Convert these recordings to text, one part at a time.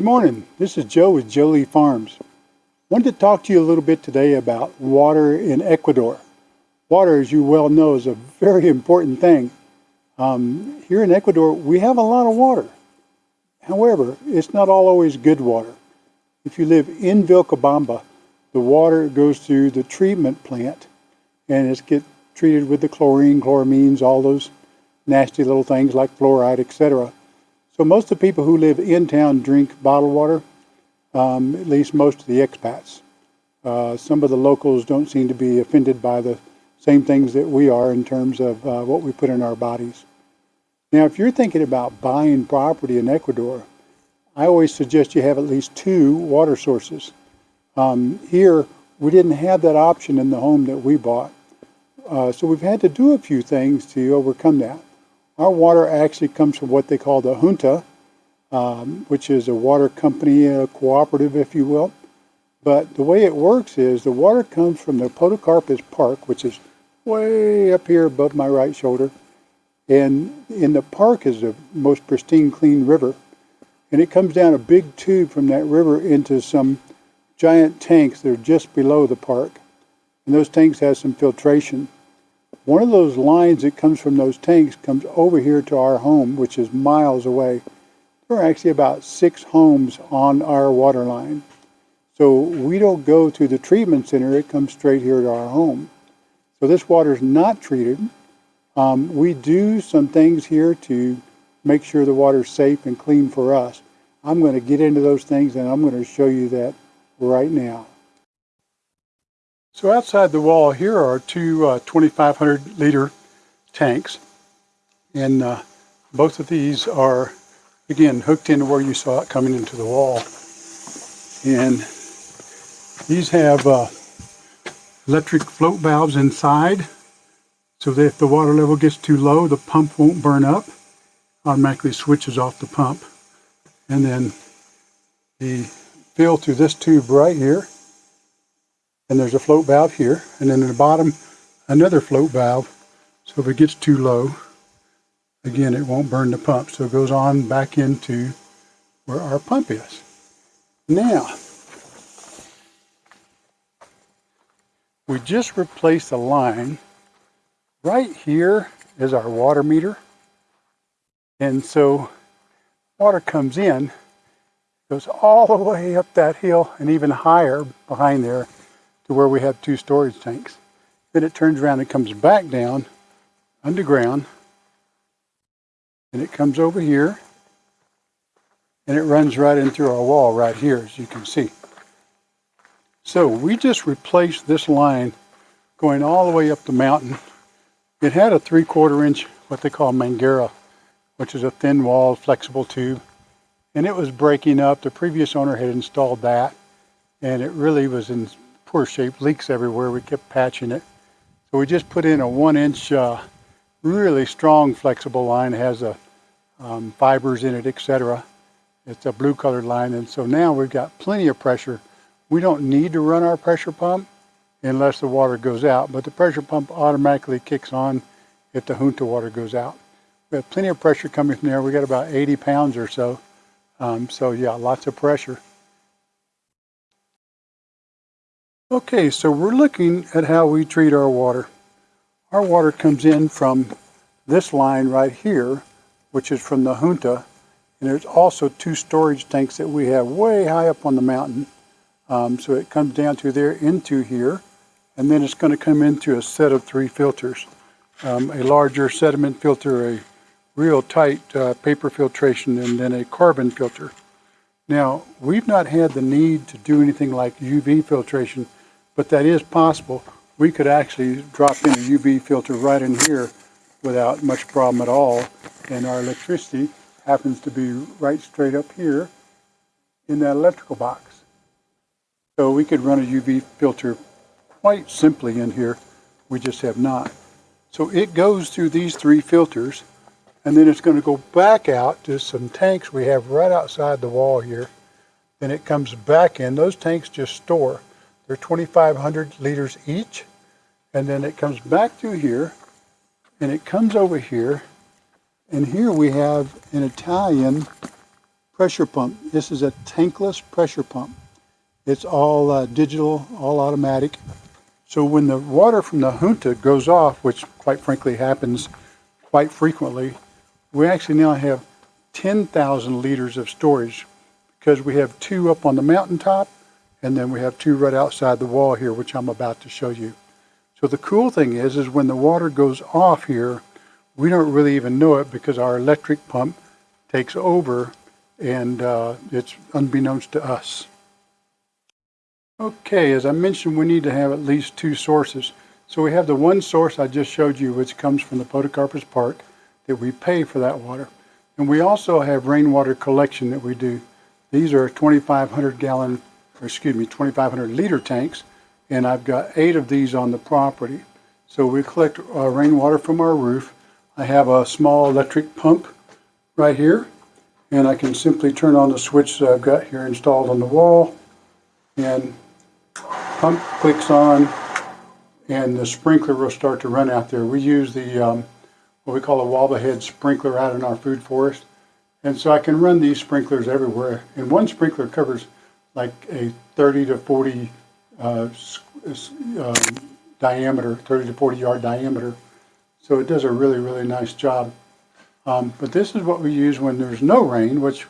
Good morning. This is Joe with Jolie Farms. Wanted to talk to you a little bit today about water in Ecuador. Water, as you well know, is a very important thing. Um, here in Ecuador, we have a lot of water. However, it's not always good water. If you live in Vilcabamba, the water goes through the treatment plant and it's gets treated with the chlorine, chloramines, all those nasty little things like fluoride, etc. So most of the people who live in town drink bottled water, um, at least most of the expats. Uh, some of the locals don't seem to be offended by the same things that we are in terms of uh, what we put in our bodies. Now, if you're thinking about buying property in Ecuador, I always suggest you have at least two water sources. Um, here, we didn't have that option in the home that we bought. Uh, so we've had to do a few things to overcome that. Our water actually comes from what they call the junta, um, which is a water company, a cooperative, if you will. But the way it works is the water comes from the Podocarpus Park, which is way up here above my right shoulder. And in the park is the most pristine, clean river. And it comes down a big tube from that river into some giant tanks that are just below the park. And those tanks have some filtration. One of those lines that comes from those tanks comes over here to our home, which is miles away. There are actually about six homes on our water line. So we don't go to the treatment center, it comes straight here to our home. So this water is not treated. Um, we do some things here to make sure the water is safe and clean for us. I'm going to get into those things and I'm going to show you that right now. So outside the wall here are two uh, 2,500 liter tanks. And uh, both of these are, again, hooked into where you saw it coming into the wall. And these have uh, electric float valves inside so that if the water level gets too low, the pump won't burn up. Automatically switches off the pump. And then the fill through this tube right here and there's a float valve here and then in the bottom another float valve. So if it gets too low again it won't burn the pump. So it goes on back into where our pump is. Now we just replaced a line. Right here is our water meter. And so water comes in goes all the way up that hill and even higher behind there to where we have two storage tanks. Then it turns around and comes back down underground and it comes over here and it runs right in through our wall right here as you can see. So we just replaced this line going all the way up the mountain. It had a three quarter inch what they call manguera which is a thin wall flexible tube and it was breaking up. The previous owner had installed that and it really was in poor shape, leaks everywhere. We kept patching it. So we just put in a one inch, uh, really strong flexible line. It has a um, fibers in it, etc. It's a blue colored line. And so now we've got plenty of pressure. We don't need to run our pressure pump unless the water goes out, but the pressure pump automatically kicks on if the junta water goes out. We have plenty of pressure coming from there. We got about 80 pounds or so. Um, so yeah, lots of pressure. Okay, so we're looking at how we treat our water. Our water comes in from this line right here, which is from the junta, and there's also two storage tanks that we have way high up on the mountain. Um, so it comes down to there into here, and then it's going to come into a set of three filters. Um, a larger sediment filter, a real tight uh, paper filtration, and then a carbon filter. Now, we've not had the need to do anything like UV filtration but that is possible. We could actually drop in a UV filter right in here without much problem at all. And our electricity happens to be right straight up here in that electrical box. So we could run a UV filter quite simply in here. We just have not. So it goes through these three filters and then it's going to go back out to some tanks we have right outside the wall here. Then it comes back in. Those tanks just store. They're 2,500 liters each. And then it comes back through here and it comes over here. And here we have an Italian pressure pump. This is a tankless pressure pump. It's all uh, digital, all automatic. So when the water from the junta goes off, which quite frankly happens quite frequently, we actually now have 10,000 liters of storage because we have two up on the mountaintop and then we have two right outside the wall here, which I'm about to show you. So the cool thing is, is when the water goes off here, we don't really even know it because our electric pump takes over and uh, it's unbeknownst to us. Okay, as I mentioned, we need to have at least two sources. So we have the one source I just showed you, which comes from the Podocarpus Park, that we pay for that water. And we also have rainwater collection that we do. These are 2,500 gallon, excuse me, 2,500 liter tanks, and I've got eight of these on the property. So we collect uh, rainwater from our roof. I have a small electric pump right here, and I can simply turn on the switch that I've got here installed on the wall, and pump clicks on, and the sprinkler will start to run out there. We use the um, what we call a wobble head sprinkler out in our food forest. And so I can run these sprinklers everywhere. And one sprinkler covers like a 30 to 40 uh, um, diameter, 30 to 40 yard diameter. So it does a really, really nice job. Um, but this is what we use when there's no rain, which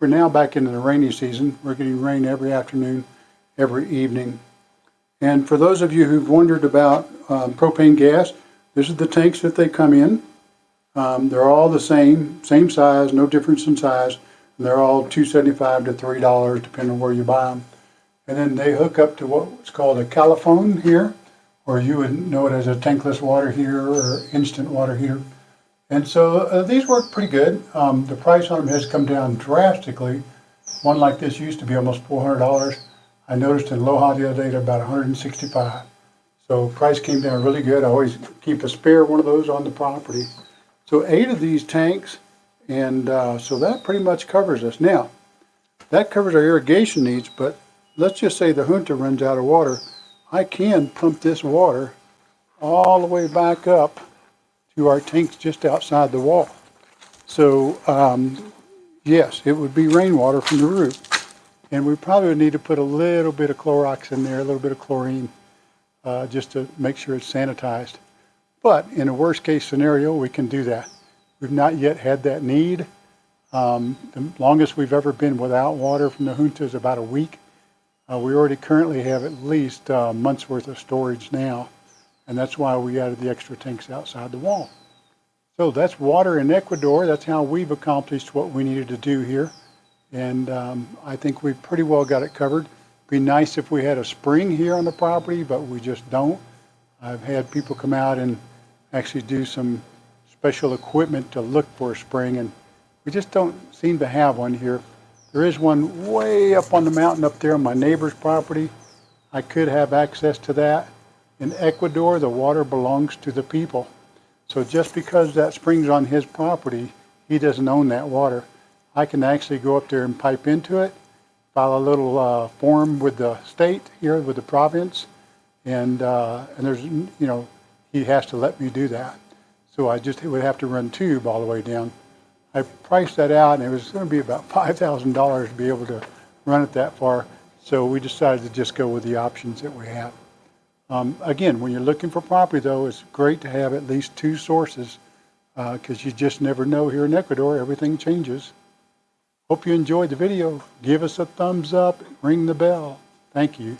we're now back into the rainy season. We're getting rain every afternoon, every evening. And for those of you who've wondered about um, propane gas, this is the tanks that they come in. Um, they're all the same, same size, no difference in size. And they're all $2.75 to $3 depending on where you buy them. And then they hook up to what's called a calefón here, or you would know it as a tankless water heater or instant water heater. And so uh, these work pretty good. Um, the price on them has come down drastically. One like this used to be almost $400. I noticed in Loja the other day they're about 165. So price came down really good. I always keep a spare one of those on the property. So eight of these tanks, and uh, so that pretty much covers us. Now, that covers our irrigation needs, but let's just say the junta runs out of water. I can pump this water all the way back up to our tanks just outside the wall. So, um, yes, it would be rainwater from the roof. And we probably would need to put a little bit of Clorox in there, a little bit of chlorine, uh, just to make sure it's sanitized. But in a worst case scenario, we can do that. We've not yet had that need. Um, the longest we've ever been without water from the junta is about a week. Uh, we already currently have at least a uh, month's worth of storage now, and that's why we added the extra tanks outside the wall. So that's water in Ecuador. That's how we've accomplished what we needed to do here. And um, I think we've pretty well got it covered. It'd be nice if we had a spring here on the property, but we just don't. I've had people come out and actually do some special equipment to look for a spring, and we just don't seem to have one here. There is one way up on the mountain up there on my neighbor's property. I could have access to that. In Ecuador, the water belongs to the people. So just because that spring's on his property, he doesn't own that water. I can actually go up there and pipe into it, file a little uh, form with the state here, with the province, and uh, and there's you know he has to let me do that. So I just would have to run tube all the way down. I priced that out and it was going to be about $5,000 to be able to run it that far. So we decided to just go with the options that we have. Um, again, when you're looking for property though, it's great to have at least two sources because uh, you just never know here in Ecuador, everything changes. Hope you enjoyed the video. Give us a thumbs up, ring the bell. Thank you.